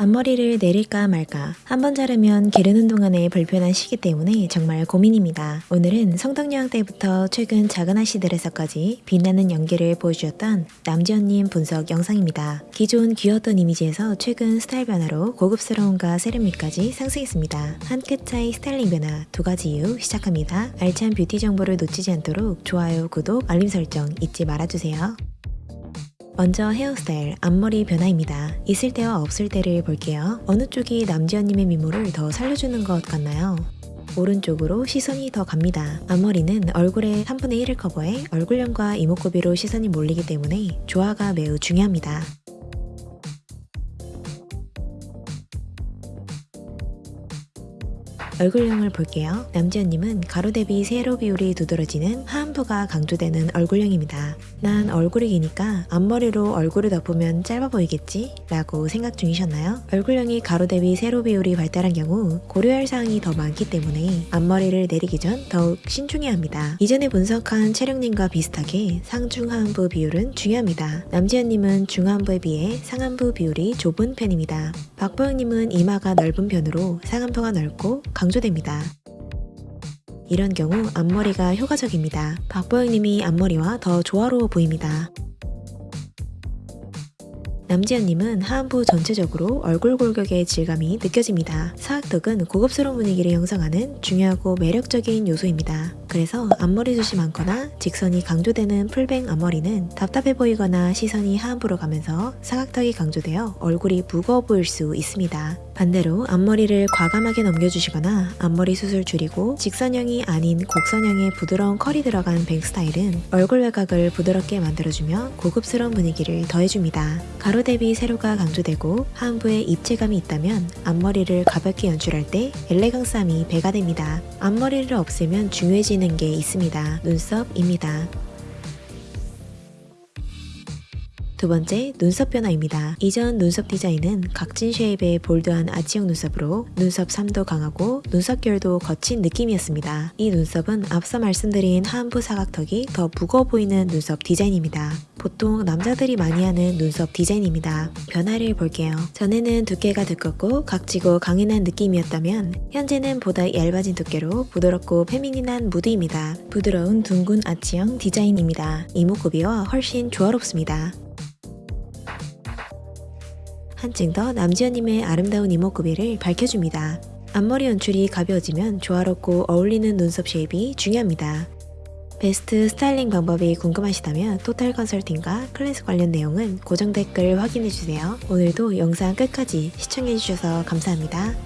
앞머리를 내릴까 말까 한 번 자르면 기르는 동안에 불편한 시기 때문에 정말 고민입니다. 오늘은 성덕여왕 때부터 최근 작은 아씨들에서까지 빛나는 연기를 보여주었던 남지연님 분석 영상입니다. 기존 귀여웠던 이미지에서 최근 스타일 변화로 고급스러움과 세련미까지 상승했습니다. 한 끗 차이 스타일링 변화 두 가지 이유 시작합니다. 알찬 뷰티 정보를 놓치지 않도록 좋아요, 구독, 알림 설정 잊지 말아주세요. 먼저 헤어스타일, 앞머리 변화입니다. 있을 때와 없을 때를 볼게요. 어느 쪽이 남지연님의 미모를 더 살려주는 것 같나요? 오른쪽으로 시선이 더 갑니다. 앞머리는 얼굴의 3분의 1을 커버해 얼굴형과 이목구비로 시선이 몰리기 때문에 조화가 매우 중요합니다. 얼굴형을 볼게요. 남지연님은 가로 대비 세로 비율이 두드러지는 하안부가 강조되는 얼굴형입니다. 난 얼굴이 기니까 앞머리로 얼굴을 덮으면 짧아 보이겠지? 라고 생각 중이셨나요? 얼굴형이 가로 대비 세로 비율이 발달한 경우 고려할 사항이 더 많기 때문에 앞머리를 내리기 전 더욱 신중해야 합니다. 이전에 분석한 체력님과 비슷하게 상중하안부 비율은 중요합니다. 남지연님은 중하안부에 비해 상안부 비율이 좁은 편입니다. 박보영님은 이마가 넓은 편으로 상안부가 넓고 강 조됩니다. 이런 경우 앞머리가 효과적입니다. 박보영님이 앞머리와 더 조화로워 보입니다. 남지연님은 하안부 전체적으로 얼굴 골격의 질감이 느껴집니다. 사각턱은 고급스러운 분위기를 형성하는 중요하고 매력적인 요소입니다. 그래서 앞머리 숱이 많거나 직선이 강조되는 풀뱅 앞머리는 답답해 보이거나 시선이 하안부로 가면서 사각턱이 강조되어 얼굴이 무거워 보일 수 있습니다. 반대로 앞머리를 과감하게 넘겨주시거나 앞머리 숱을 줄이고 직선형이 아닌 곡선형의 부드러운 컬이 들어간 뱅 스타일은 얼굴 외곽을 부드럽게 만들어주며 고급스러운 분위기를 더해줍니다. 가로 대비 세로가 강조되고 하안부에 입체감이 있다면 앞머리를 가볍게 연출할 때 엘레강스함이 배가 됩니다. 앞머리를 없애면 중요해지는 게 있습니다. 눈썹입니다. 두 번째, 눈썹 변화입니다. 이전 눈썹 디자인은 각진 쉐입의 볼드한 아치형 눈썹으로 눈썹 3도 강하고 눈썹 결도 거친 느낌이었습니다. 이 눈썹은 앞서 말씀드린 하안부 사각턱이 더 무거워 보이는 눈썹 디자인입니다. 보통 남자들이 많이 하는 눈썹 디자인입니다. 변화를 볼게요. 전에는 두께가 두껍고 각지고 강인한 느낌이었다면 현재는 보다 얇아진 두께로 부드럽고 feminine한 무드입니다. 부드러운 둥근 아치형 디자인입니다. 이목구비와 훨씬 조화롭습니다. 한층 더 남지연님의 아름다운 이목구비를 밝혀줍니다. 앞머리 연출이 가벼워지면 조화롭고 어울리는 눈썹 shape이 중요합니다. 베스트 스타일링 방법이 궁금하시다면 토탈 컨설팅과 클래스 관련 내용은 고정 댓글 확인해주세요. 오늘도 영상 끝까지 시청해주셔서 감사합니다.